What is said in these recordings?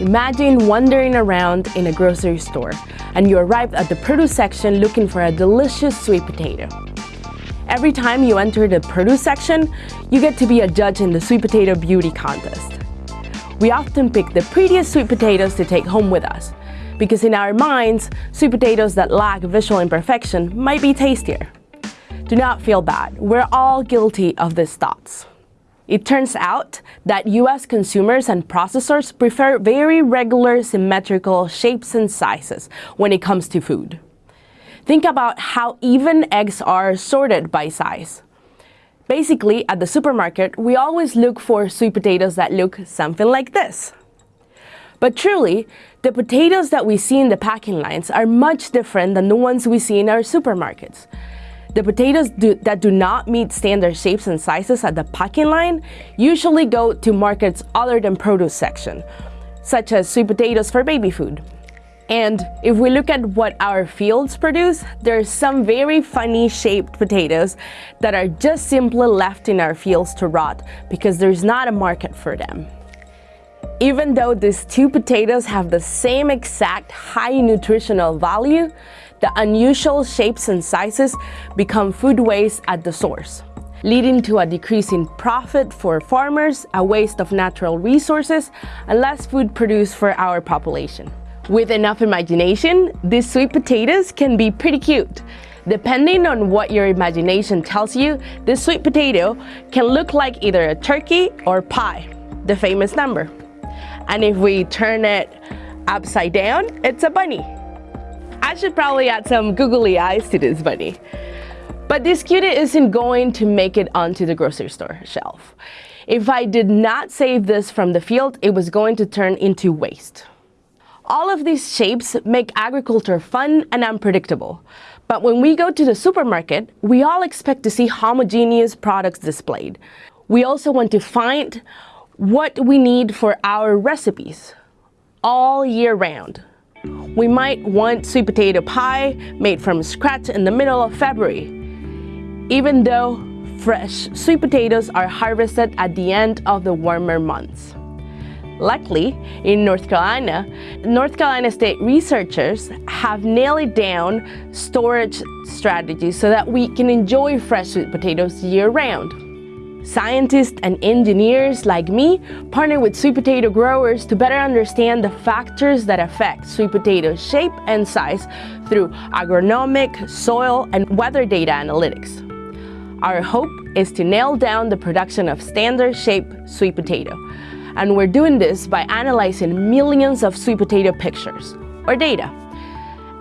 Imagine wandering around in a grocery store and you arrive at the produce section looking for a delicious sweet potato. Every time you enter the produce section, you get to be a judge in the sweet potato beauty contest. We often pick the prettiest sweet potatoes to take home with us, because in our minds, sweet potatoes that lack visual imperfection might be tastier. Do not feel bad, we're all guilty of these thoughts. It turns out that US consumers and processors prefer very regular symmetrical shapes and sizes when it comes to food. Think about how even eggs are sorted by size. Basically, at the supermarket, we always look for sweet potatoes that look something like this. But truly, the potatoes that we see in the packing lines are much different than the ones we see in our supermarkets. The potatoes do, that do not meet standard shapes and sizes at the packing line usually go to markets other than produce section, such as sweet potatoes for baby food. And if we look at what our fields produce, there are some very funny shaped potatoes that are just simply left in our fields to rot because there's not a market for them. Even though these two potatoes have the same exact high nutritional value, the unusual shapes and sizes become food waste at the source, leading to a decrease in profit for farmers, a waste of natural resources, and less food produced for our population. With enough imagination, these sweet potatoes can be pretty cute. Depending on what your imagination tells you, this sweet potato can look like either a turkey or pi, the famous number. And if we turn it upside down, it's a bunny. I should probably add some googly eyes to this bunny. But this cutie isn't going to make it onto the grocery store shelf. If I did not save this from the field, it was going to turn into waste. All of these shapes make agriculture fun and unpredictable. But when we go to the supermarket, we all expect to see homogeneous products displayed. We also want to find what we need for our recipes all year round. We might want sweet potato pie made from scratch in the middle of February, even though fresh sweet potatoes are harvested at the end of the warmer months. Luckily, in North Carolina, North Carolina State researchers have nailed down storage strategies so that we can enjoy fresh sweet potatoes year-round. Scientists and engineers like me partner with sweet potato growers to better understand the factors that affect sweet potato shape and size through agronomic, soil, and weather data analytics. Our hope is to nail down the production of standard shape sweet potato. And we're doing this by analyzing millions of sweet potato pictures, or data,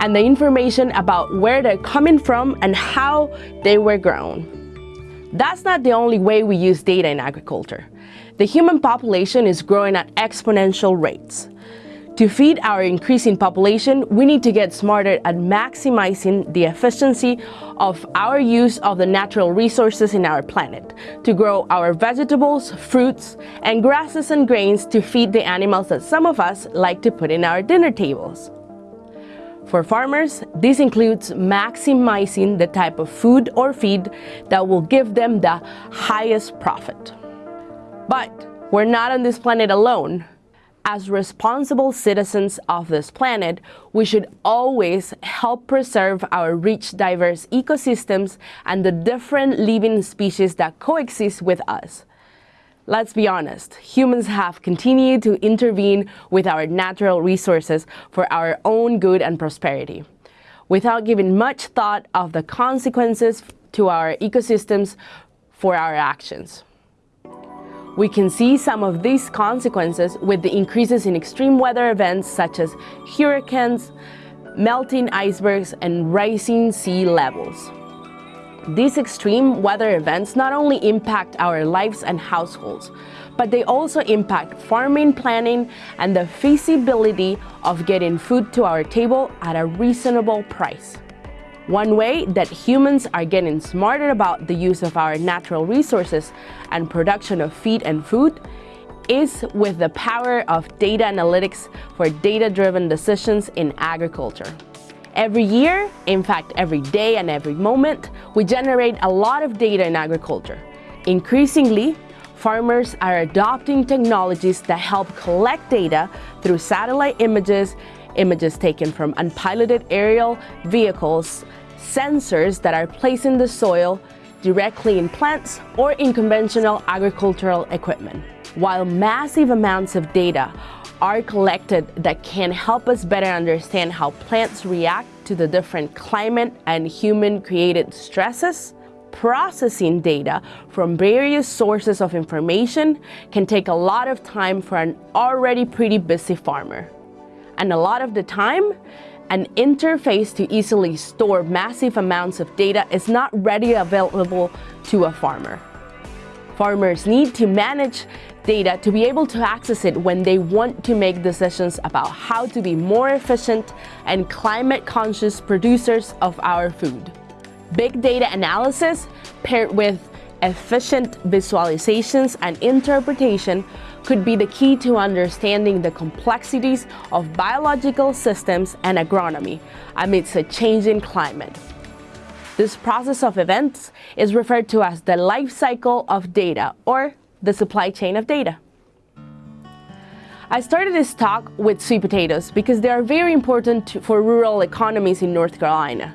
and the information about where they're coming from and how they were grown. That's not the only way we use data in agriculture. The human population is growing at exponential rates. To feed our increasing population, we need to get smarter at maximizing the efficiency of our use of the natural resources in our planet, to grow our vegetables, fruits, and grasses and grains to feed the animals that some of us like to put in our dinner tables. For farmers, this includes maximizing the type of food or feed that will give them the highest profit. But we're not on this planet alone. As responsible citizens of this planet, we should always help preserve our rich, diverse ecosystems and the different living species that coexist with us. Let's be honest, humans have continued to intervene with our natural resources for our own good and prosperity, without giving much thought of the consequences to our ecosystems for our actions. We can see some of these consequences with the increases in extreme weather events such as hurricanes, melting icebergs, and rising sea levels. These extreme weather events not only impact our lives and households, but they also impact farming planning and the feasibility of getting food to our table at a reasonable price. One way that humans are getting smarter about the use of our natural resources and production of feed and food is with the power of data analytics for data-driven decisions in agriculture. Every year, in fact every day and every moment, we generate a lot of data in agriculture. Increasingly, farmers are adopting technologies that help collect data through satellite images, images taken from unpiloted aerial vehicles, sensors that are placed in the soil, directly in plants or in conventional agricultural equipment. While massive amounts of data are collected that can help us better understand how plants react to the different climate and human-created stresses, processing data from various sources of information can take a lot of time for an already pretty busy farmer. And a lot of the time, an interface to easily store massive amounts of data is not readily available to a farmer. Farmers need to manage data to be able to access it when they want to make decisions about how to be more efficient and climate-conscious producers of our food. Big data analysis paired with efficient visualizations and interpretation could be the key to understanding the complexities of biological systems and agronomy amidst a changing climate. This process of events is referred to as the life cycle of data or the supply chain of data. I started this talk with sweet potatoes because they are very important for rural economies in North Carolina.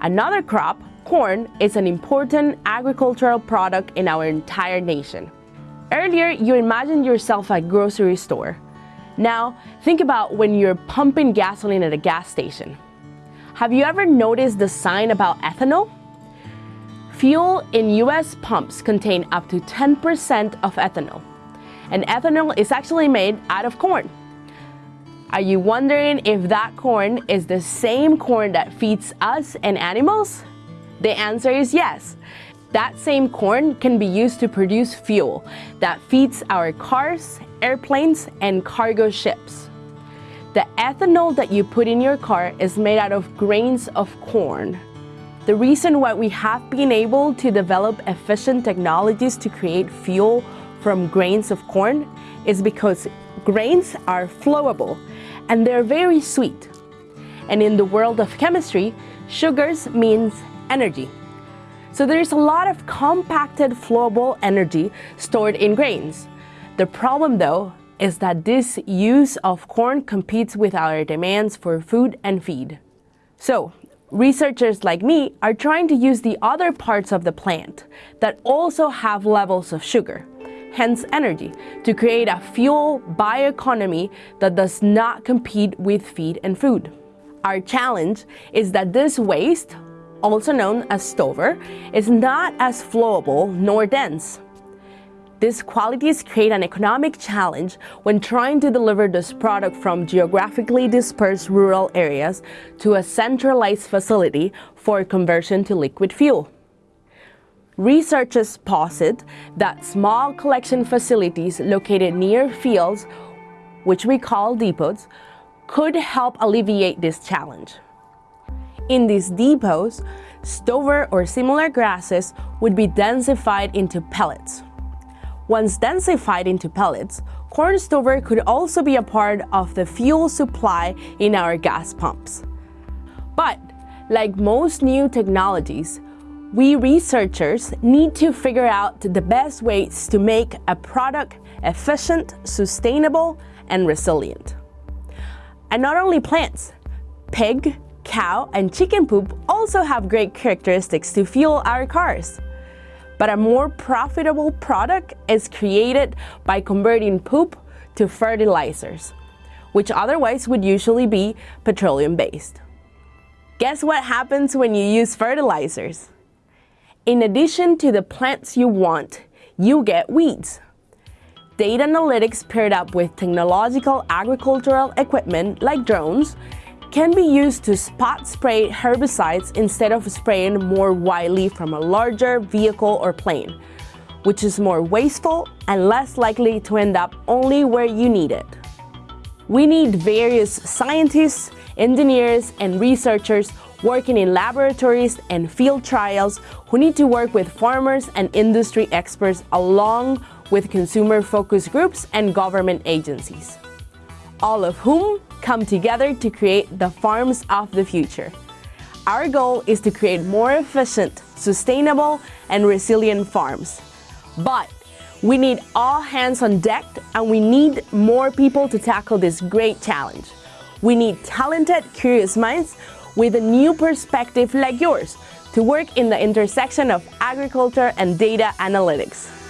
Another crop, corn, is an important agricultural product in our entire nation. Earlier, you imagined yourself at a grocery store. Now, think about when you're pumping gasoline at a gas station. Have you ever noticed the sign about ethanol? Fuel in US pumps contain up to 10% of ethanol. And ethanol is actually made out of corn. Are you wondering if that corn is the same corn that feeds us and animals? The answer is yes. That same corn can be used to produce fuel that feeds our cars, airplanes, and cargo ships. The ethanol that you put in your car is made out of grains of corn. The reason why we have been able to develop efficient technologies to create fuel from grains of corn is because grains are flowable and they're very sweet. And in the world of chemistry, sugars means energy. So there's a lot of compacted flowable energy stored in grains. The problem though is that this use of corn competes with our demands for food and feed. So researchers like me are trying to use the other parts of the plant that also have levels of sugar, hence energy, to create a fuel bioeconomy that does not compete with feed and food. Our challenge is that this waste also known as stover, is not as flowable nor dense. These qualities create an economic challenge when trying to deliver this product from geographically dispersed rural areas to a centralized facility for conversion to liquid fuel. Researchers posit that small collection facilities located near fields, which we call depots, could help alleviate this challenge. In these depots, stover or similar grasses would be densified into pellets. Once densified into pellets, corn stover could also be a part of the fuel supply in our gas pumps. But, like most new technologies, we researchers need to figure out the best ways to make a product efficient, sustainable, and resilient. And not only plants, pig, cow, and chicken poop also have great characteristics to fuel our cars. But a more profitable product is created by converting poop to fertilizers, which otherwise would usually be petroleum-based. Guess what happens when you use fertilizers? In addition to the plants you want, you get weeds. Data analytics paired up with technological agricultural equipment like drones can be used to spot spray herbicides instead of spraying more widely from a larger vehicle or plane, which is more wasteful and less likely to end up only where you need it. We need various scientists, engineers, and researchers working in laboratories and field trials who need to work with farmers and industry experts along with consumer focus groups and government agencies, all of whom come together to create the farms of the future. Our goal is to create more efficient, sustainable, and resilient farms. But we need all hands on deck and we need more people to tackle this great challenge. We need talented, curious minds with a new perspective like yours to work in the intersection of agriculture and data analytics.